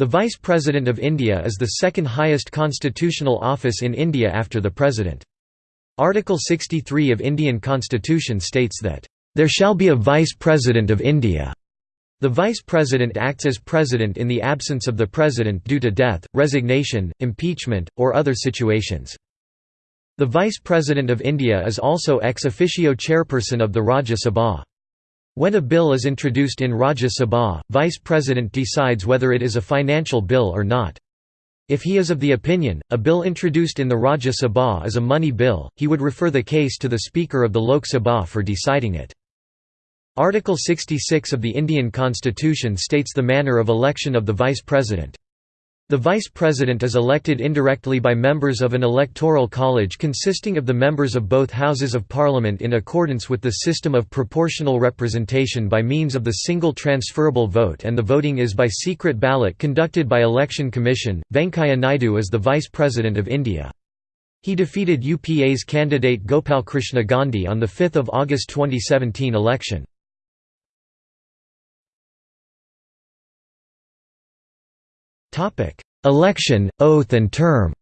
The Vice President of India is the second highest constitutional office in India after the President. Article 63 of Indian Constitution states that, "...there shall be a Vice President of India." The Vice President acts as President in the absence of the President due to death, resignation, impeachment, or other situations. The Vice President of India is also ex officio chairperson of the Rajya Sabha. When a bill is introduced in Rajya Sabha, Vice President decides whether it is a financial bill or not. If he is of the opinion, a bill introduced in the Rajya Sabha is a money bill, he would refer the case to the Speaker of the Lok Sabha for deciding it. Article 66 of the Indian Constitution states the manner of election of the Vice President. The Vice President is elected indirectly by members of an electoral college consisting of the members of both Houses of Parliament in accordance with the system of proportional representation by means of the single transferable vote and the voting is by secret ballot conducted by Election Commission. Venkaiah Naidu is the Vice President of India. He defeated UPA's candidate Gopalkrishna Gandhi on the 5 August 2017 election. Election, oath and term.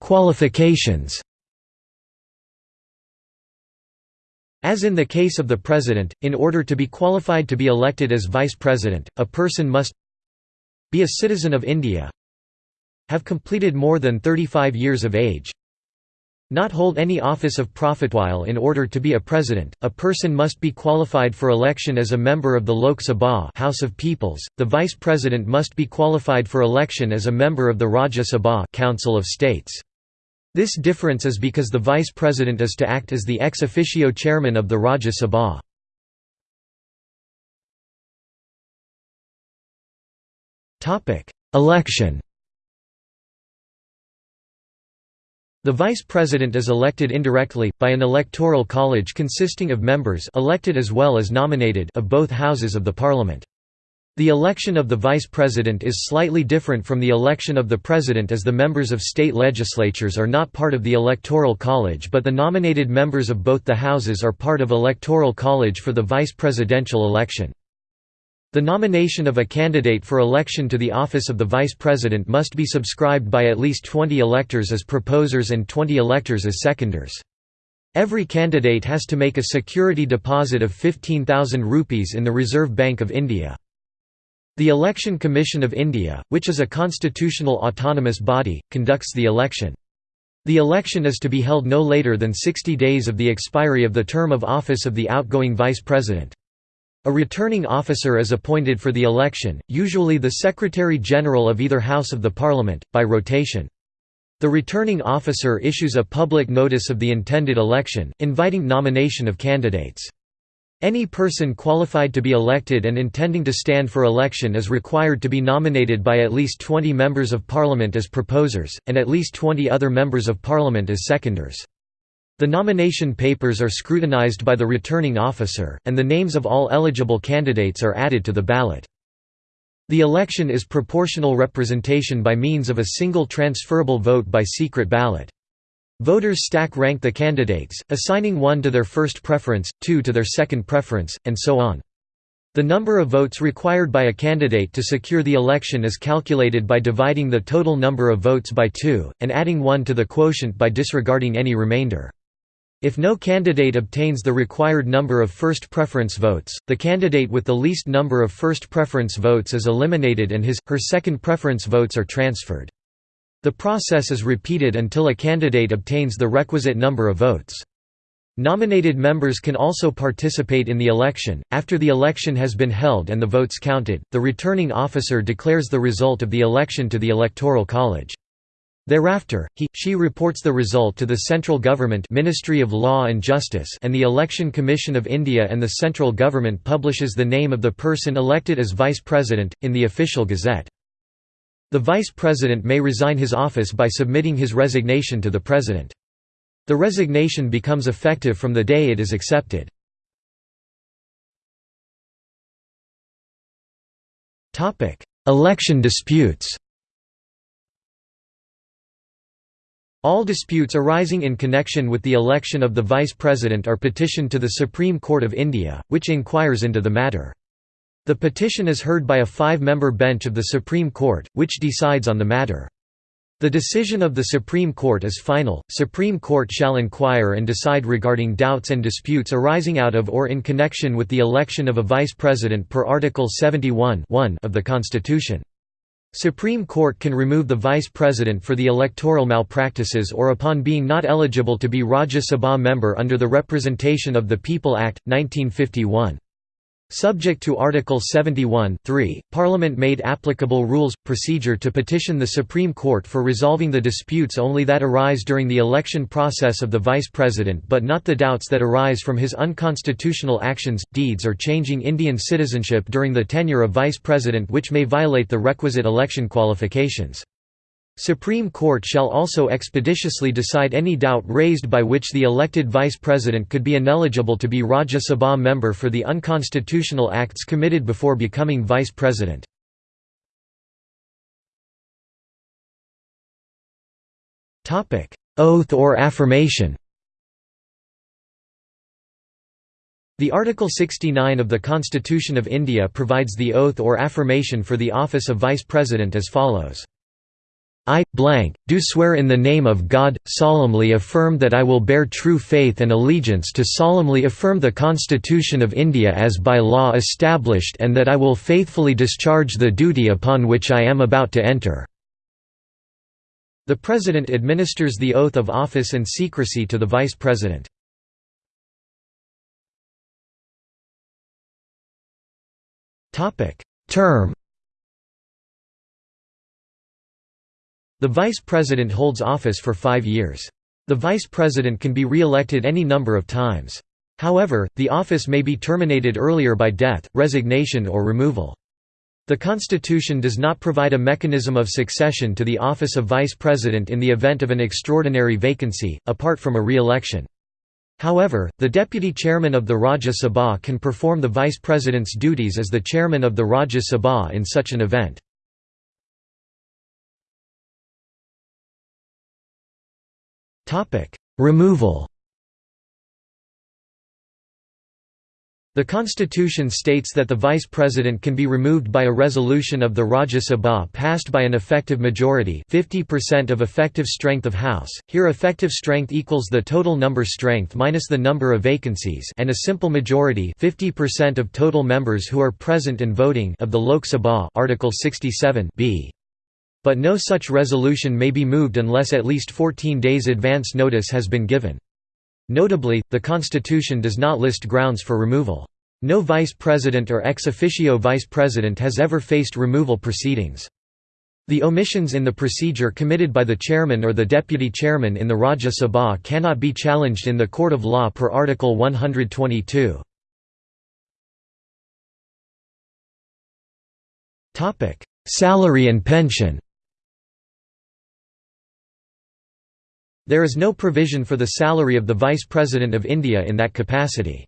Qualifications. As in the case of the President, in order to be qualified to be elected as Vice President, a person must be a citizen of India have completed more than 35 years of age not hold any office of profit. While in order to be a president, a person must be qualified for election as a member of the Lok Sabha House of Peoples, the vice president must be qualified for election as a member of the Rajya Sabha Council of States. This difference is because the vice president is to act as the ex officio chairman of the Rajya Sabha. Election The vice president is elected indirectly, by an electoral college consisting of members elected as well as nominated of both houses of the parliament. The election of the vice president is slightly different from the election of the president as the members of state legislatures are not part of the electoral college but the nominated members of both the houses are part of electoral college for the vice presidential election. The nomination of a candidate for election to the office of the vice president must be subscribed by at least 20 electors as proposers and 20 electors as seconders. Every candidate has to make a security deposit of 15,000 rupees in the Reserve Bank of India. The Election Commission of India, which is a constitutional autonomous body, conducts the election. The election is to be held no later than 60 days of the expiry of the term of office of the outgoing vice president. A returning officer is appointed for the election, usually the Secretary-General of either House of the Parliament, by rotation. The returning officer issues a public notice of the intended election, inviting nomination of candidates. Any person qualified to be elected and intending to stand for election is required to be nominated by at least 20 members of parliament as proposers, and at least 20 other members of parliament as seconders. The nomination papers are scrutinized by the returning officer, and the names of all eligible candidates are added to the ballot. The election is proportional representation by means of a single transferable vote by secret ballot. Voters stack rank the candidates, assigning one to their first preference, two to their second preference, and so on. The number of votes required by a candidate to secure the election is calculated by dividing the total number of votes by two, and adding one to the quotient by disregarding any remainder. If no candidate obtains the required number of first preference votes, the candidate with the least number of first preference votes is eliminated and his, her second preference votes are transferred. The process is repeated until a candidate obtains the requisite number of votes. Nominated members can also participate in the election. After the election has been held and the votes counted, the returning officer declares the result of the election to the Electoral College. Thereafter, he, she reports the result to the central government Ministry of Law and Justice and the Election Commission of India and the central government publishes the name of the person elected as vice president, in the official gazette. The vice president may resign his office by submitting his resignation to the president. The resignation becomes effective from the day it is accepted. Election disputes All disputes arising in connection with the election of the Vice President are petitioned to the Supreme Court of India, which inquires into the matter. The petition is heard by a five-member bench of the Supreme Court, which decides on the matter. The decision of the Supreme Court is final. Supreme Court shall inquire and decide regarding doubts and disputes arising out of or in connection with the election of a vice president per Article 71 of the Constitution. Supreme Court can remove the Vice President for the electoral malpractices or upon being not eligible to be Rajya Sabha member under the Representation of the People Act, 1951. Subject to Article 71 3, Parliament made applicable rules, procedure to petition the Supreme Court for resolving the disputes only that arise during the election process of the Vice President but not the doubts that arise from his unconstitutional actions, deeds or changing Indian citizenship during the tenure of Vice President which may violate the requisite election qualifications. Supreme Court shall also expeditiously decide any doubt raised by which the elected vice president could be ineligible to be Rajya Sabha member for the unconstitutional acts committed before becoming vice president. Oath or affirmation The Article 69 of the Constitution of India provides the oath or affirmation for the office of Vice President as follows. I, blank, do swear in the name of God, solemnly affirm that I will bear true faith and allegiance to solemnly affirm the Constitution of India as by law established and that I will faithfully discharge the duty upon which I am about to enter." The President administers the oath of office and secrecy to the Vice President. Term The Vice President holds office for five years. The Vice President can be re-elected any number of times. However, the office may be terminated earlier by death, resignation or removal. The Constitution does not provide a mechanism of succession to the office of Vice President in the event of an extraordinary vacancy, apart from a re-election. However, the Deputy Chairman of the Rajya Sabha can perform the Vice President's duties as the Chairman of the Rajya Sabha in such an event. Topic: Removal. The constitution states that the vice president can be removed by a resolution of the Rajya Sabha passed by an effective majority 50% of effective strength of House, here effective strength equals the total number strength minus the number of vacancies and a simple majority 50% of total members who are present and voting of the Lok Sabha Article 67 b. But no such resolution may be moved unless at least 14 days advance notice has been given. Notably, the Constitution does not list grounds for removal. No vice president or ex officio vice president has ever faced removal proceedings. The omissions in the procedure committed by the chairman or the deputy chairman in the Rajya Sabha cannot be challenged in the court of law per Article 122. Salary and pension There is no provision for the salary of the Vice President of India in that capacity.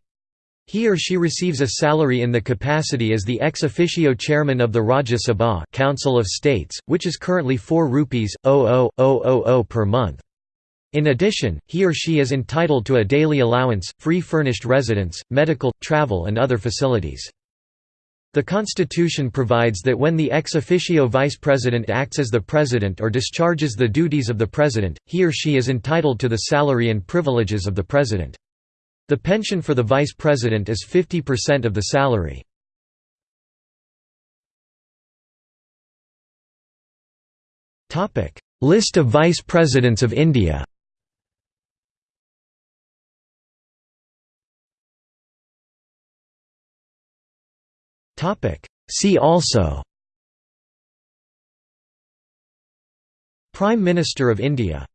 He or she receives a salary in the capacity as the ex officio chairman of the Rajya Sabha Council of States, which is currently 4 rupees 00000 per month. In addition, he or she is entitled to a daily allowance, free furnished residence, medical, travel and other facilities. The Constitution provides that when the ex officio vice president acts as the president or discharges the duties of the president, he or she is entitled to the salary and privileges of the president. The pension for the vice president is 50% of the salary. List of vice presidents of India See also Prime Minister of India